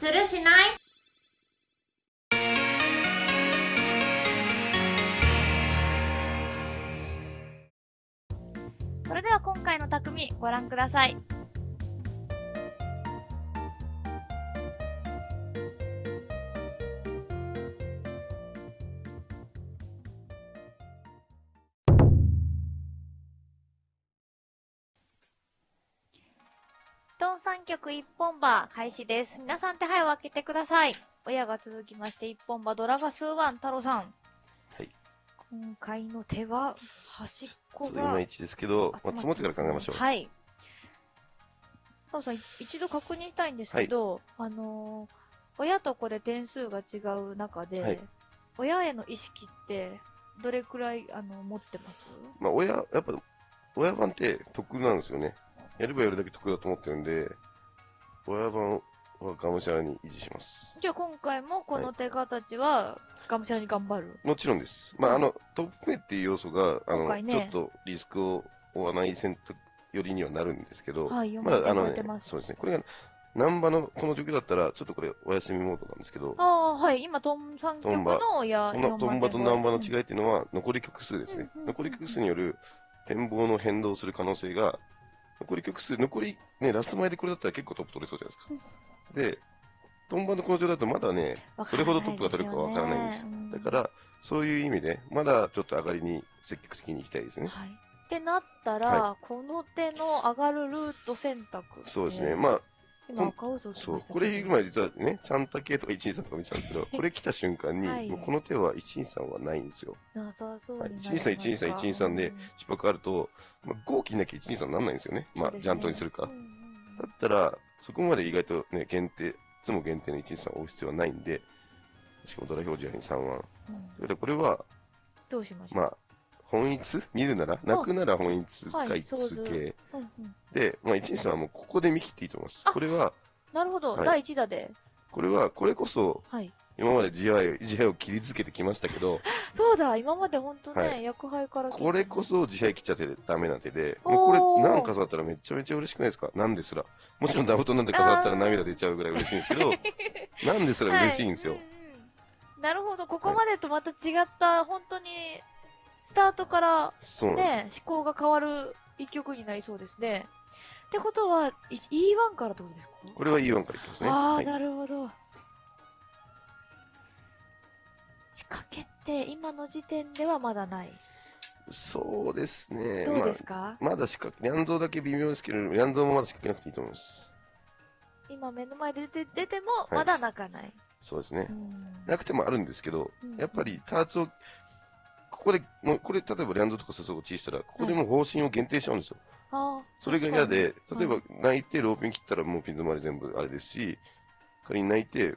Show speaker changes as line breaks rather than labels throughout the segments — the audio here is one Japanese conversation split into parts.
するしない？
それでは今回の匠ご覧ください。トン三曲一本馬開始です。皆さん手配を開けてください。親が続きまして一本馬ドラガスワン太郎さん。
はい。
今回の手は端っこが
まいちですけど、まあ、積もってから考えましょう。
はい。太郎さん、い一度確認したいんですけど、あのー親と子で点数が違う中で、
はい
親への意識って、どれくらい、あの、持ってます？
まあ、親、やっぱ、親番って得なんですよね。やればやるだけ得だと思ってるんで、親番はがむしゃらに維持します。
じゃあ今回もこの手形は、がむしゃらに頑張る？
もちろんです。まあ、あの、トップ目っていう要素が、あの、
ね
ちょっとリスクを負わない選択よりにはなるんですけど、
はい、読
まだ、あ
ませても
のねそうですね。これが、難波のこの状況だったら、ちょっとこれお休みモードなんですけど、
ああ、はい。今、トン三曲の親、
このトンバと難波の違
い。
いっていうのは、残り曲数ですね
うんうんうん。
残り曲数による展望の変動する可能性が、残り曲数、残り、ね、ラスト前でこれだったら結構トップ取れそうじゃないですか。で、トンバのこの状態だとまだね、それほどトップが取れるかわからないんですよ。だか、ら、そういう意味で、まだちょっと上がりに積極的に行きたいですね。
はい。ってなったら、
は
この手の上がるルート選択。
そうですね。まあ、
今赤
そう
まし。たけど
これ言う前実はね、ちゃんた系とか123とか見てたんですけど、これ来た瞬間に、
はい
もうこの手は123はないんですよ。
なさそうになります
はい123 123 123で
うん
失敗あると、まあ、5切んなきゃ123にならないんですよね。まあ、ジャントにするか。
うんうんうん
だったら、そこまで意外とね、限定、いつも限定の123を追う必要はないんで、しかもドラ表示やに3腕。
うん
それでこれは、
どうしましょう？
まあ、本一？見るなら、泣くなら本一
はい
か一
そうず
系。で、まあ、123はもうここで見切っていいと思います。
あ。
これは、
なるほど、
はい。
第1打で。
これは、これこそ、
はい。
今まで自愛を、自愛を切り続けてきましたけど、
そうだ、今まで本当ね、
はい。
薬杯から
これこそ自愛切っちゃってダメな手で、もうこれ何かさったらめちゃめちゃ嬉しくないですか？なんですら。もちろんダブトなんで飾ったら涙出ちゃうぐらい嬉しいんですけど、なんですら嬉しいんですよ。
はうんうんなるほど、ここまでとまた違った、本当に、スタートからね、思考が変わる一曲になりそうですね。ってことは、い E1 からってことですか？
す。これは E1 からいきますね。
ああ、
はい
なるほど。仕掛けって今の時点ではまだない。
そうですね。
どうですか、
まあ、まだ仕掛け、ニャンドウだけ微妙ですけど、ニャンドウもまだ仕掛けなくていいと思います。
今目の前で出て出ても
い
まだ泣かない。
そうですね
う。ん
なくてもあるんですけど、
うん
やっぱりターツを、ここで、もうこれ、例えばリャンドとかスソゴチしたら、ここでもう方針を限定しちゃうんですよ。それが嫌で、例えば泣いてローピン切ったらもうピン止まり全部あれですし、仮に泣いて、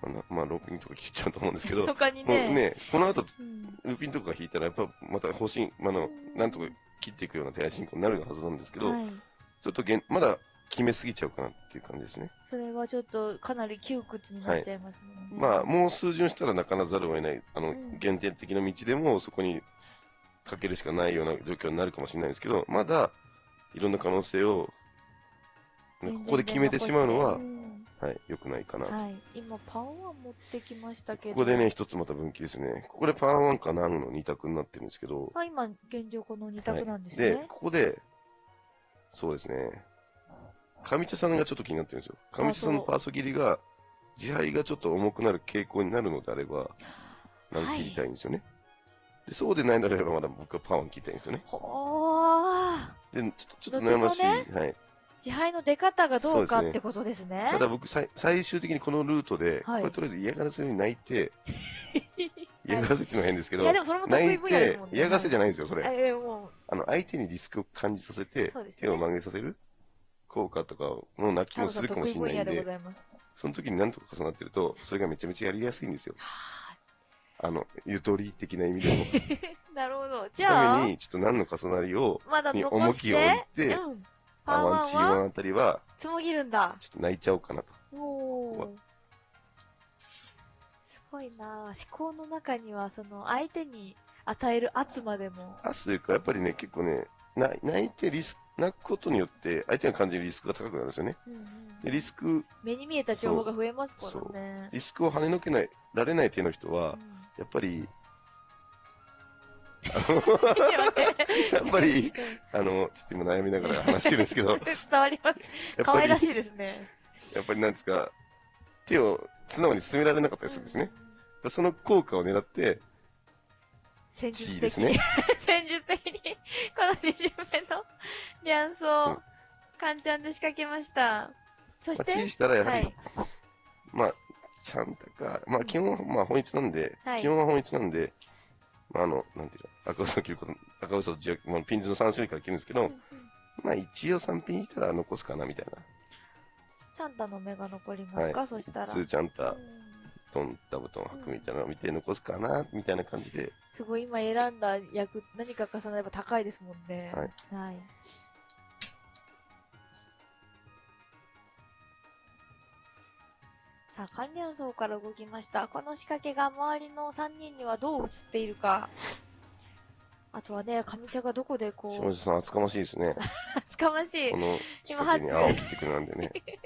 まあな、まあ、ローピンとか切っちゃうと思うんですけど、も
他に
う
ね。
ね、この後、
うん
ルーピンとか引いたら、やっぱまた方針、まあ、あの、なんとか切っていくような手配進行になるはずなんですけど、
はい。
ちょっとげんまだ決めすぎちゃうかなっていう感じですね。
それはちょっとかなり窮屈になっちゃいますもんね。
まあ、もう数巡したら泣かなざるを得ない、あの、
うん
限定的な道でもそこにかけるしかないような状況になるかもしれないですけど、まだ、いろんな可能性を、ねここで決めてしまうのは
う、ん
はい、良くないかな。
はい。今、パンは持ってきましたけど。
ここでね、一つまた分岐ですね。ここでパーワンかナンの二択になってるんですけど、
あ、今、現状この二択なんです
で
ね、。
ここで、そうですね、上茶さんがちょっと気になってるんですよ。上茶さんのパーソ切りが、自敗がちょっと重くなる傾向になるのであれば、なん切りたいんですよね。でそうでないのであれば、まだ僕はパン切りたいんですよね。
ほー。
で、ちょっと、ちょっと悩ましい。
どっち
はい。
自敗の出方がどうかってことですね。
ただ僕、さい最終的にこのルートで、
はい
これとりあえず嫌がらせように泣いて、嫌がらせっていうのは変ですけど、
いや、でもそれも得
泣い
意分野です
て
もんね。
嫌がらせじゃ
ない
んですよ、それ。
え、も
あの、相手にリスクを感じさせて
そうです、ね
手を曲げさせる効果とかの泣き
う、
もするかもしれないん
でご
で、
ざいます。
その時に何とか重なってると、それがめちゃめちゃやりやすいんですよ。あの、ゆとり的な意味でも。
なるほど。じ
た
ゃあ
め、に、ちょっと何の重なりを、
まだ
重きを置いて
うん。ワン
チーワ
は
ンあたりは、
つもぎるんだ。
ちょっと泣いちゃおうかなと。
おー。すごいなぁ思考の中には、その、相手に与える圧までも。
あというか、やっぱりね、結構ね、な泣いてリスク、泣くことによって相手が感じるリスクが高くなるんですよね。
うんうん
で、リスク、
目に見えた情報が増えますからね。
リスクを跳ねのけない、られない手の人は
う、ん
やっぱり、やっぱり、あの、ちょっと今悩みながら話してるんですけど、
伝わります。可愛らしいですね。
やっぱりなんですか、手を素直に進められなかったりするんですね。その効果を狙って、
戦術的
ですね。
戦術的に、この2巡目のリ
うん
ャンスを、カンちゃんで仕掛けました。そし
まあ、
て、
チーしたらやはり、
はい。
まあ、ちゃんとか、まあ、基本は、まあ、本一なんで、
はい
基本は本一なんで、まあ、あの、なんていうの、赤嘘を切ること、赤嘘を自まあ、ピンズの3種類から切るんですけど、
うんうん
まあ、一応3ピンしたら残すかな、みたい
チャンタの目が残りますか、
はいな。
そしたら。
ツーちゃんた
う、ん
トン、ダブトン履くみたいなのを見て残すかな、みたいな感じで、
すごい今選んだ役、何か重なれば高いですもんね。
はい。
はい。さあ、関連層から動きました。この仕掛けが周りの3人にはどう映っているか。あとはね、上茶がどこでこう、
下地さん厚かましいですね。
厚かましい
こ。の仕
今
掛けに
初
青を切ってくるなんでね。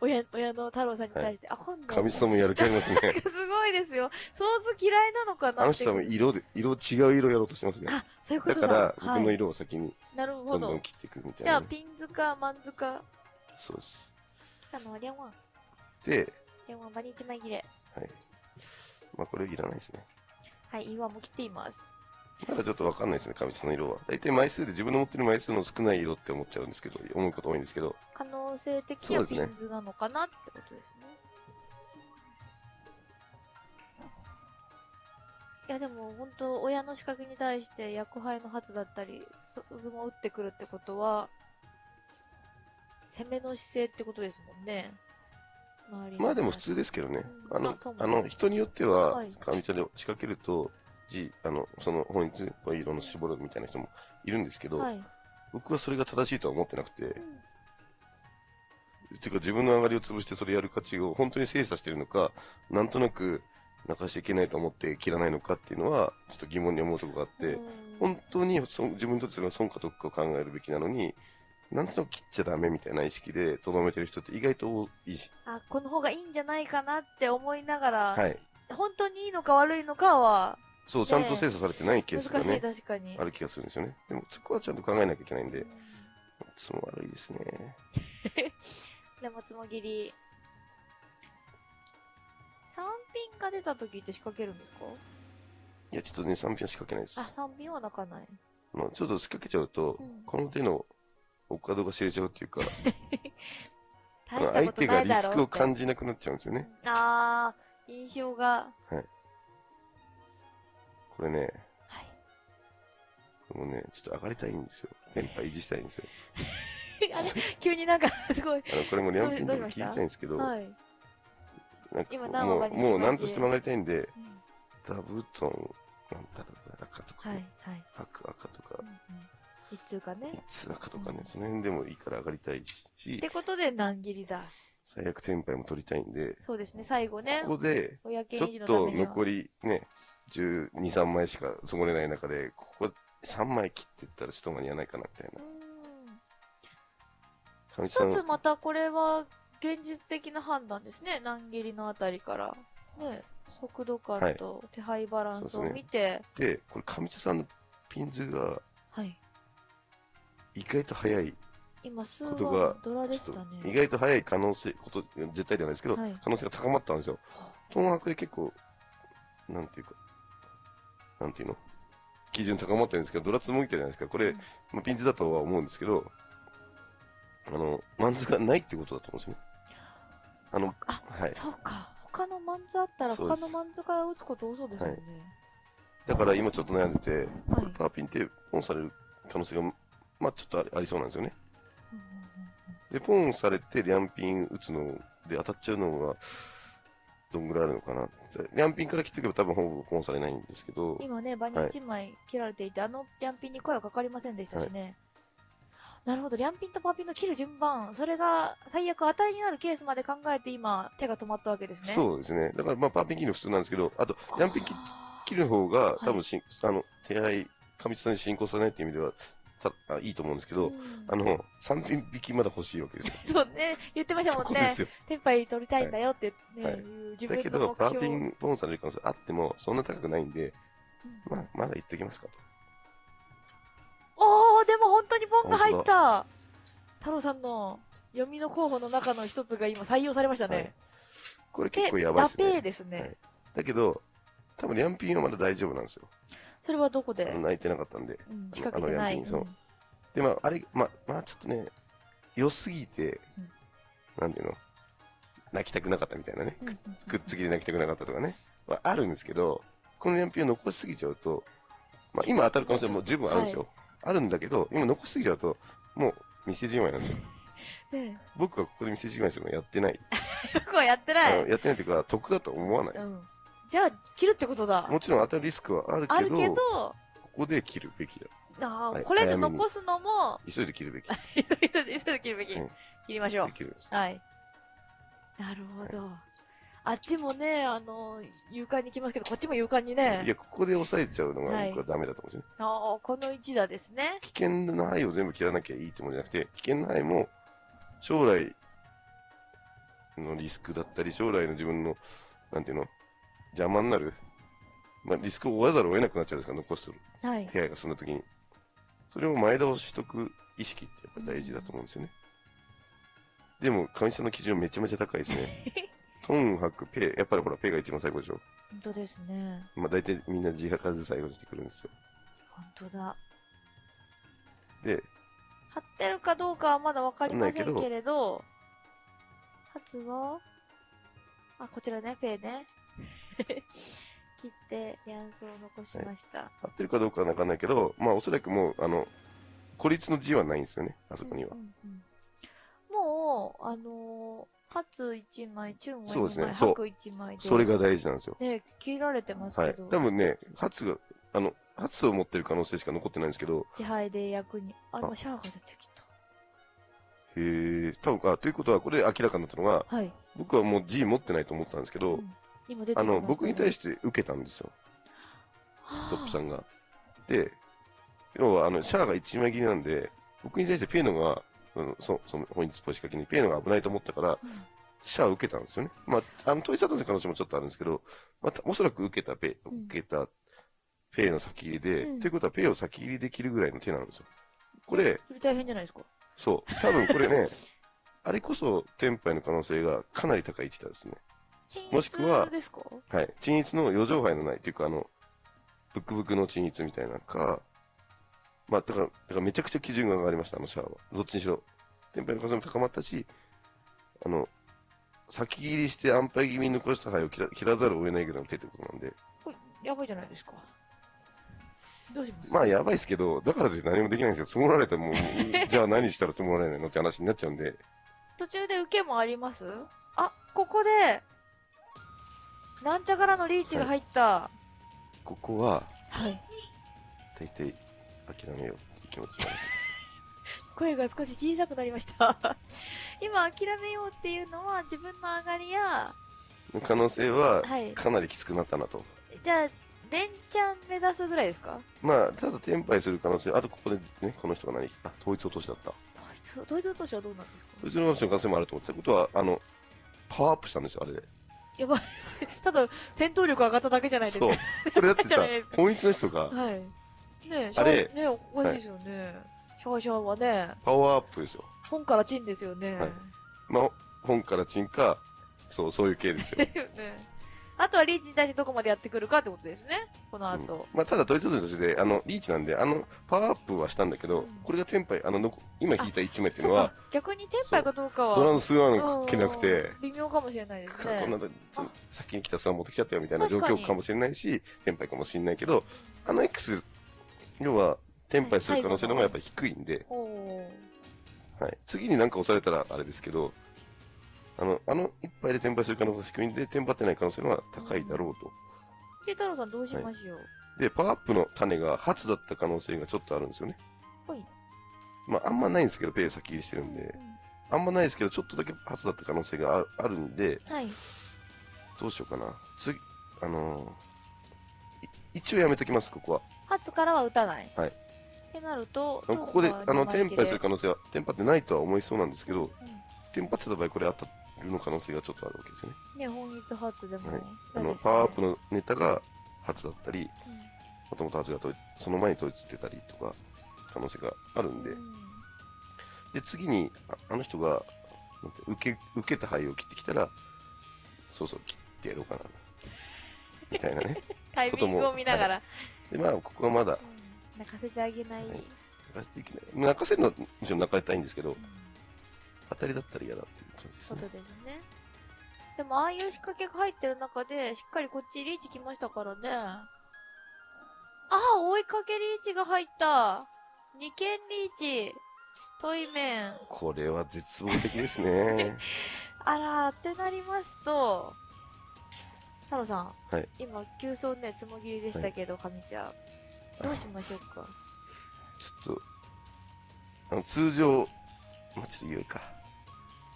親、親の太郎さんに対して、あ、今度。
神さんもやる気ありますね。
すごいですよ。ソース嫌いなのかな
あの人は色で、色、違う色やろうとしてますね。
あ、そういうことだ。
だから、僕
はい、
の色を先に
なるほど
どんどん。切っていくみたい
じゃあ、
な。
ピンズか、マンズか、
そうです。
あの、レンワン。
で、
レンワン、バニ1枚切れ。
はい。まあ、これいらないですね。
はい、岩も切っています。
まだちょっとわかんないですね、神さんの色は。大体枚数で自分の持ってる枚数の少ない色って思っちゃうんですけど、思うこと多いんですけど、
可能性的にはピンズなのかなってことですね。いやでも本当親の仕掛けに対して役配の発だったり、そ相撲打ってくるってことは、攻めの姿勢ってことですもんね。
まあでも普通ですけどね。
うん
あの
あ
あの、人によっては
はい、
神茶で仕掛けると、じ、あの、その本一の色の絞るみたいな人もいるんですけど、
はい。
僕はそれが正しいとは思ってなくて、
うん
ていうか自分の上がりを潰してそれやる価値を本当に精査してるのか、なんとなく泣かしちゃいけないと思って切らないのかっていうのは、ちょっと疑問に思うところがあって、
うん
本当にそ自分にとってそれは損か得かを考えるべきなのに、なんとなく切っちゃダメみたいな意識でとどめてる人って意外と多いし、
あ、この方がいいんじゃないかなって思いながら、
はい。
本当にいいのか悪いのかは、
そう、ちゃんと精査されてないケースが
難しい、
ね、
確かに。
ある気がするんですよね。でも、そこはちゃんと考えなきゃいけないんで、つも悪いですね。
でもつもぎり。3ピンが出た時って仕掛けるんですか？
いや、ちょっとね、3ピンは仕掛けないです。
あ、3ピンは泣かない。
まあ、ちょっと仕掛けちゃうと、
うん
この手のお門が知れちゃうっていうか、相手がリ。スクを感じなくなっちゃうんですよね。
あー、印象が。
これね、
はい。
もうね、ちょっと上がりたいんですよ。テンパ維持したいんですよ。
あれ？急になんか、すごい。
あの、これもリャンピンと
どうしました？
か聞いたいんですけど、
はい。
なんもう、もう何としても上がりたいんで、
うん
ダブトン、なんだろうな、赤とか、
はい
ね、、
はい。
白赤とか
う、んうん一通かね。
ツ赤とかね、その辺でもいいから上がりたい
っ
し、
てことで難切りだ？
最悪テンパイも取りたいんで、
そうですね、最後ね。
ここで、ちょっ。と残りね、12、3枚しか積もれない中で、ここ3枚切っていったらちょっと間に合わないかな、みたいな
一つまたこれは現実的な判断ですね。難切りのあたりから。ね、速度感と手配バランスを見て、
で、これ上茶さんのピンズが
はい。
意外と早い、
今、数
が
はドラでしたね。
意外と早い可能性、こと、絶対ではないですけど、
はい
可能性が高まったんですよ。東博で結構、なんていうか、なんていうの？基準高まってるんですけど、ドラツも見てるじゃないですか。これ、
うん
まあ、ピンズだとは思うんですけど、あの、マンズがないってことだと思うんですよね。あの、
あ、
はい。
そうか。他のマンズあったら
そうです
他のマンズから打つこと多そうですよね。
だから今ちょっと悩んでて、
はい。
パーピンってポンされる可能性が、まあちょっとありありそうなんですよね。
うんうんうん
で、ポンされてリャンピン打つので当たっちゃうのが、どんぐらいあるのかなっリャンピンから切っておけば多分ほぼポンされないんですけど、
今ね、バニ1枚切られていて、あのリャンピンに声はかかりませんでしたしね。なるほど、リャンピンとパーピンの切る順番、それが最悪当たりになるケースまで考えて今、手が止まったわけですね。
そうですね。だからまあパーピン切るの普通なんですけど、あと、リャンピン切る方が多分しん、あの、手配、過密さに進行されないっていう意味では、たあいいと思うんですけど、
うん
あの、3品引きまだ欲しいわけですよ。
そうね、言ってました
そ
もんね。テンパイ取りたいんだよってね、
はい
自
だけど、パーピンボーンされる可能性あっても、そんな高くないんで、
うん
まあ、まだ言ってきますかと。
おー、でも本当にボンが入った太郎さんの読みの候補の中の一つが今採用されましたね。
はいこれ結
で
構やばいです
ラペ。ですね。
はいだけど、多分、リャンピンはまだ大丈夫なんですよ。
それはどこで、
泣いてなかったんで。
うん、仕掛けてない。
そうで、まあ、あれ、まあ、まあ、ちょっとね、良すぎて、
うん
なんていうの、泣きたくなかったみたいなね。
うんうん
くっつきで泣きたくなかったとかね。はあるんですけど、このニャンピンを残しすぎちゃうと、まあ、今当たる可能性も十分あるんですよ。あるんだけど、今残しすぎちゃうと、もう、店じまいなんですよ。
ね
僕はここで店じまいするのやってない。
え 僕はやってない。
やってないというか、得だと思わない。
うん。じゃあ、切るってことだ。
もちろん当たるリスクはある
ある
けど、
けど、
ここで切るべきだ。はい
これで残すのも、
急いで切るべき。
急いで、急いで切るべき。
うん
切りましょう
で。きるんです。
はい。なるほど。あっちもね、あの、勇敢に来ますけど、こっちも勇敢にね。
いや、ここで抑えちゃうのが
はい
僕はダメだと思うんですよね。
ああ、この一打ですね。
危険な範囲を全部切らなきゃいいってもんじゃなくて、危険な範囲も将来のリスクだったり、将来の自分の、なんていうの、邪魔になる、まあ、リスクを負わざるを得なくなっちゃうんですから、残す
はい。
手配が進んだときに。それを前倒ししとく意識ってやっぱ大事だと思うんですよね。でも、神さんの基準めちゃめちゃ高いですね。トン、ハク、ペイ、やっぱりほら、ペイが一番最後でしょ。
本当ですね。
まあ大体みんな自発で最後にしてくるんですよ。
本当だ。
で、
貼ってるかどうかはまだわかりませ
ん
けれど、初は、あ、こちらね、ペイね。切って、ニャンスを残しました。
合ってるかどうかはわかんないけど、まあおそらくもう、あの、孤立の字はないんですよね、あそこには
う。んうんうんもう、あのー、初一枚、チュンは2枚、
そうですねそう
白一枚で。
それが大事なんですよ。
ね、切られてます
はい
けど、。
多分ね、初が、あの、初を持ってる可能性しか残ってないんですけど、
自敗で役に、あ、
あ
今シャアが出てきた。
へえ、多分、あ、ということは、これ明らかになったのが、
はい。
僕はもう G 持ってないと思ってたんですけど、
うん
あの、僕に対して受けたんですよ、トップさんが。で、要は、あの、シャアが1枚切りなんで、僕に対してペイノが、うん、そその本日っぽい仕掛けにペイノが危ないと思ったから、
うん
シャアを受けたんですよね。まあ、あの、問い里の可能性もちょっとあるんですけど、また、おそらく受けたペ受けたペイの先切りで、
うん
ということはペイを先切りできるぐらいの手なんですよ。これ、
それ大変じゃないですか。
そう、多分これね、あれこそ、テンパイの可能性がかなり高い位置ですね。もしくははい。鎮逸の余剰杯のないっていうか、あの、ブクブクの鎮逸みたいなか、まあ、だから、だからめちゃくちゃ基準が上がりました、あのシャアは。どっちにしろ。天杯の数も高まったし、あの、先切りして安牌気味に残した牌を切ら切らざるを得ないぐらいの手ってことなんで、
これ、やばいじゃないですか。どうします？
まあやばいですけど、だから何もできないんですよ。積もられても、じゃあ何したら積もられないのって話になっちゃうんで、
途中で受けもあります？あ、ここで、なんちゃからのリーチが入った。
ここは、
はい。
大体、諦めようっていう気持ちになります。
声が少し小さくなりました。今、諦めようっていうのは、自分の上がりや、
の可能性は、
はい。
かなりきつくなったなと。
じゃあ、連チャン目指すぐらいですか？
まあ、ただ、転敗する可能性、あとここでね、この人が何あ、統一落としだった。
ドイツ、ドイツ投手はどうなんですか？
統一落としの可能性もあると思ってたことは、あの、パワーアップしたんですよ、あれで。
やばい。ただ、戦闘力上がっただけじゃないですか。
そう。これだってさ 本一の人が、
はい。ねえ、
あれ
ねおかしいですよね。シャワシャワはね、
パワーアップですよ。
本からチンですよね。
はいまあ、本からチンか、そう、そういう系。ですよ
ね。あとはリーチに対してどこまでやってくるかってことですね。この
うん
後。
まあ、ただ、統一落としで、あの、リーチなんで、あの、パワーアップはしたんだけど、
うん
これがテンパイ、あの、今引いた1枚っていうのは、。
逆にテンパイかどうかは。
トランスワンけなくて、
微妙かもしれないですね。
こんな、先に来たスワン持ってきちゃったよみたいな状況かもしれないし、テンパイかもしれないけど、あの X、要は、テンパイする可能性の方がやっぱり低いんで、はい。次になんか押されたらあれですけど、あの、あの一杯で転売する可能性が低いんで、転売ってない可能性の方が高いだろうと。
で、太郎さんどうしましょう？
で、パワーアップの種が初だった可能性がちょっとあるんですよね。
はい。
まあ、あんまないんですけど、ペイ先入りしてるんで、あんまないですけど、ちょっとだけ初だった可能性がああるんで、
うんはい。
どうしようかな。次、あのーい一応やめときます、ここは。
初からは打たない。ってなると、
ここで、あの、テンパイする
か
可能性は、テンパってないとは思いそうなんですけど、
うん
テンパってた場合、これ当たるの可能性がちょっとあるわけですよね。
ね、本日発でも、
はい。あの、パワーアップのネタが初だったり、
うん。
もともと初が統一その前に統一してたりとか、可能性があるんで、
うん。
で、次に、ああの人が、受け、受けた灰を切ってきたら、そうそう、切ってやろうかな。みたいなね。
タイミングを見ながら、
で、まあ、ここはまだ、
うん。泣かせてあげない。
はい。泣かせていけない。泣かせるのは、むしろ泣かれたいんですけど
うん、
当たりだったら嫌だっていう感じです
こと
ね。
ですね。でも、ああいう仕掛けが入ってる中で、しっかりこっちリーチ来ましたからね。ああ、追いかけリーチが入った。二件リーチ。トイメン。
これは絶望的ですね。
あら、ってなりますと、太郎さん。
はい
今、急走ね、つもぎりでしたけど、神ちゃん。どうしましょうか？
ちょっと、あの、通常、まあ、ちょっと言うか。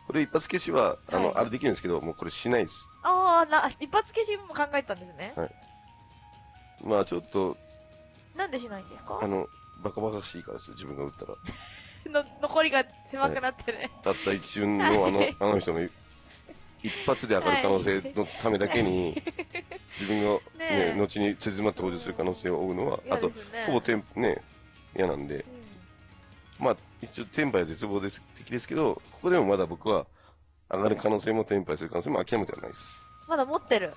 これ一発消しは、あの、
はい。
あれできるんですけど、もうこれしないです。
ああ、な、一発消しも考えたんですね。
まあちょっと、
なんでしないんですか？
あの、バカバカしいからですよ、自分が打ったら。
の残りが狭くなってね。
たった一瞬のあの、
はい。
あの人の一発で上がる可能性のためだけに、自分がね、
ねえ
後に手詰まって補充する可能性を負うのは、あと、
嫌ですね。
ほぼテンね、嫌なんで、
うん
まあ、一応、テンパイは絶望です的ですけど、ここでもまだ僕は、上がる可能性もテンパイする可能性も諦めてはないです。
まだ持ってる。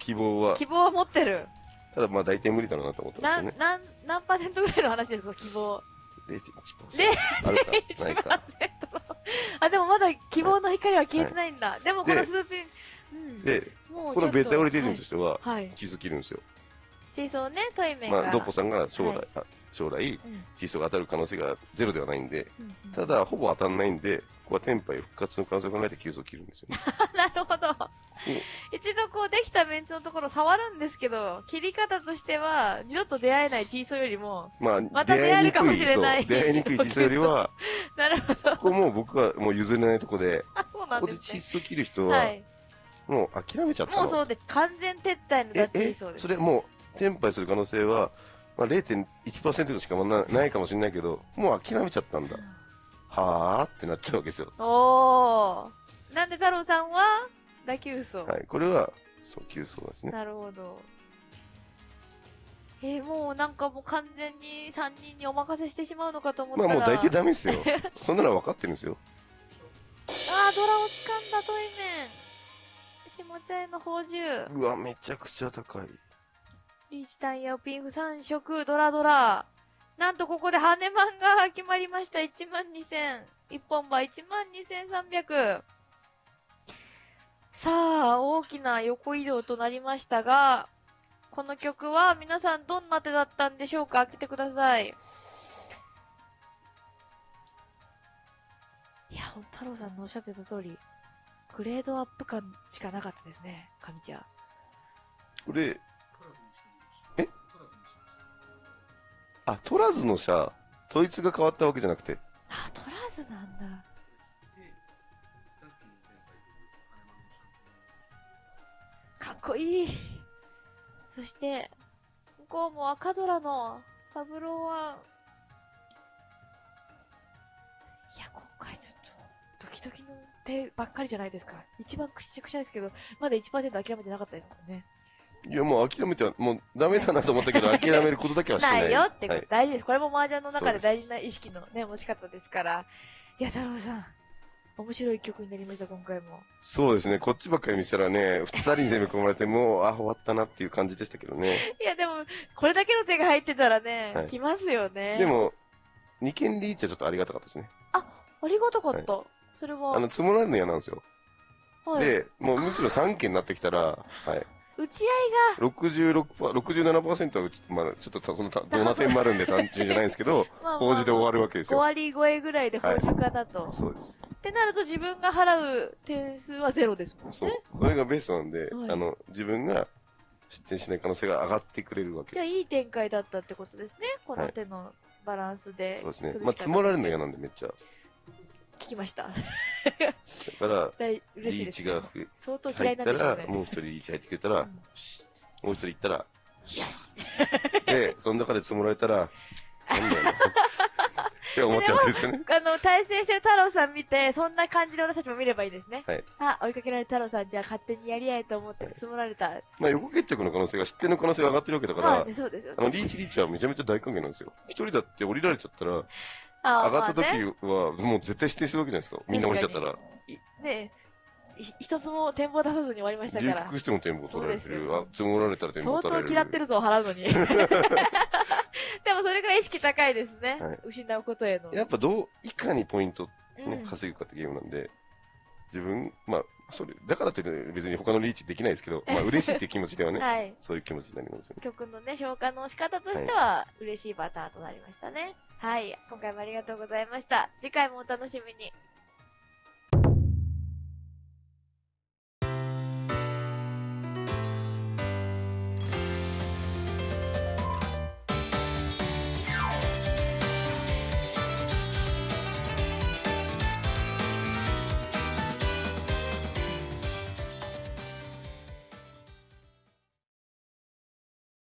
希望は、
希望は持ってる。
ただまあ大体無理だろうなと思ってますよね、。
なんなん、何パーセントぐらいの話ですか、希望。
0.1%。あるか、ないか。
1%の。あ、でもまだ希望の光は消えてないんだ。でもこの
で
スーピン、うん。
で、
もう
このベタオリデリンと
と
しては、
はい。はい。
チーズ切るんですよ。
水槽ね、トイメンが。
まあ、ドッポさんが将来、
はい
あ将来、
うん
チーズが当たる可能性がゼロではないんで、
うんうん
ただ、ほぼ当たんないんで、ここはテンパイ復活の可能性を考えて急速切るんですよね。
なるほど。一度こうできたメンツのところ触るんですけど、切り方としては、二度と出会えないチーソーよりも、
まあ、
また出会えるかもしれない
出会いにくいチーズよりは、
なるほど。
ここもう僕はもう譲れないとこで、
あ、そうな
ここ
んでね。
ですチーズを切る人は、
はい。
もう諦めちゃったの。
もうそうで、完全撤退のダッチ
え、え
リそう、です。
それもう、テンパイする可能性は、まあ、0.1%しかなないかもしれないけど、もう諦めちゃったんだ。はーってなっちゃうわけですよ。
おー。なんで太郎さんは、打球層。
はい。これは、そう、急走ですね。
なるほど。えー、もうなんかもう完全に3人にお任せしてしまうのかと思ったら。
まあもう大体ダメですよ。そんなのは分かってるんですよ。
あー、ドラを掴んだトイメン。下茶屋の宝珠。
うわ、めちゃくちゃ高い。
リーチタイヤをピンフ3色、ドラドラ。なんとここで羽マンが決まりました。1万2000。一本馬1万2300。さあ、大きな横移動となりましたが、この曲は皆さんどんな手だったんでしょうか？開けてください。いや、ほん太郎さんのおっしゃってた通り、グレードアップ感しかなかったですね、神ちゃん。
これ、あ、トラズのさ、統一が変わったわけじゃなくて、
あ、取らずなんだ。かっこいい。そして、向こうも赤ドラのパブロは、いや、今回ちょっと、ドキドキの手ばっかりじゃないですか。一番くしゃくしゃですけど、まだ1%諦めてなかったですもんね。
いやもう諦めては、もうダメだなと思ったけど、諦めることだけはしてない。
ないよって
はい
大事です。これも麻雀の中で大事な意識のね、持ち方ですから。いや、太郎さん、面白い曲になりました、今回も。
そうですね、こっちばっかり見せたらね、二人に攻め込まれて、もう、あ、終わったなっていう感じでしたけどね。
いや、でも、これだけの手が入ってたらね、
はい
来ますよね。
で、も、二件リーチはちょっとありがたかったですね。
ありがたかった。それは、
あの、積もられるの嫌なんですよ。
はい、
で、もうむしろ3件になってきたら、はい。
打ち合い
66%、67%はうち、まあちょっとその、どな点もあるんで単純じゃないんですけど、
が、まあ
法事で終わるわけです
5
よ。
割超えぐらいで法事かだと、
そうです。
ってなると自分が払う点数はゼロですもん
そう
ね。。
これがベストなんで、
はい
あの、自分が失点しない可能性が上がってくれるわけで
じゃあいい展開だったってことですね。この手のバランスで。
す。そうですね。まあ、積もられるの嫌なんでめっちゃ。だ
聞きました。
から、リーチが
相当嫌
入ったら
いなんでしょうね。、
もう一人リーチ入ってくれたら、
うん
しもう一人行ったら、
よし
で、その中で積もられたら、なんだよな。って思っちゃうんですよね。
あの、対戦してる太郎さん見て、そんな感じで俺たちも見ればいいですね。
はい。
あ、追いかけられた太郎さん、じゃあ勝手にやり合えと思って積もられた。
まあ、横決着の可能性が、失点の可能性が上がってるわけだから
まあね、、そうですよ
あの、
ね。
リーチリーチはめちゃめちゃ大歓迎なんですよ。一人だって降りられちゃったら、
あ
上がった時は、もう絶対失点するわけじゃないですか。みんな降りちゃったら。
いねひ一つも展望出さずに終わりましたから。
留学しても点も取られてる。あ、積もられたら点も
相
取られる。
当嫌ってるぞ、払うのに。でもそれぐらい意識高いですね。
はい
失うことへの。
やっぱどう、いかにポイント
うん
ね、稼ぐかってゲームなんで、自分、まあ、それ、だからって別に他のリーチできないですけど、まあ嬉しいって気持ちではね、
はい。
そういう気持ちになりますよね。
曲のね、消化の仕方としては、嬉しいパターンとなりましたね。はい。今回もありがとうございました。次回もお楽しみに。